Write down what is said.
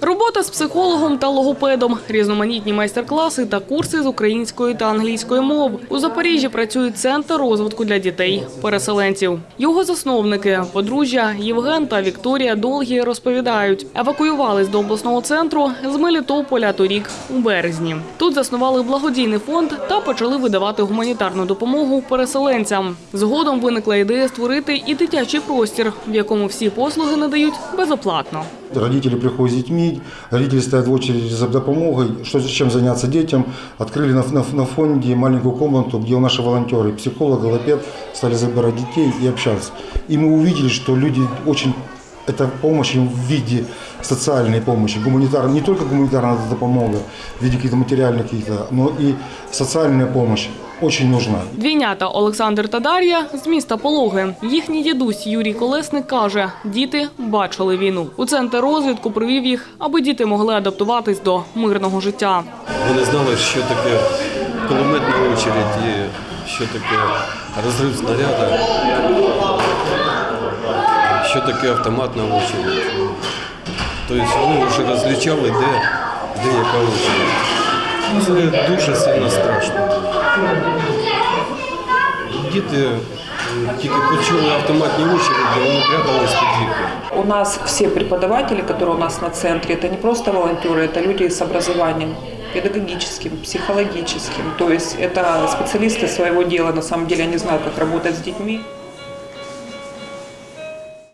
Робота з психологом та логопедом, різноманітні майстер-класи та курси з української та англійської мов. У Запоріжжі працює центр розвитку для дітей, переселенців. Його засновники, подружжя Євген та Вікторія Долгі розповідають, евакуювались до обласного центру з Мелітополя торік у березні. Тут заснували благодійний фонд та почали видавати гуманітарну допомогу переселенцям. Згодом виникла ідея створити і дитячий простір, в якому всі послуги надають безоплатно. Родители приходят с детьми, родители стоят в очереди за допомогой, что чем заняться детям. Открыли на, на, на фонде маленькую комнату, где у наши волонтеры, психолог, логопед, стали забирать детей и общаться. И мы увидели, что люди очень это помощь им в виде социальной помощи, гуманитарной, не только гуманитарная допомога в виде каких-то материальных каких-то, но и социальная помощь очень нужна. Двійнята Олександр та Дар'я з міста Пологи. Їхній дідусь Юрій Колесник каже, діти бачили війну. У центр розвідку привів їх, аби діти могли адаптуватись до мирного життя. Вони знали, що таке кулеметна очередь і що таке розрив снаряда, що таке автоматна очередь. Тобто вони вже розлічали, де, де яка очередь. Це дуже сильно страшно. Діти м, тільки почули автоматні очереді, вони прятались під вікна. У нас все преподаватели, которые у нас на центре, это не просто волонтеры, это люди с образованием педагогическим, психологическим. То есть это специалисты своего дела, на самом деле они знают, как работать с детьми.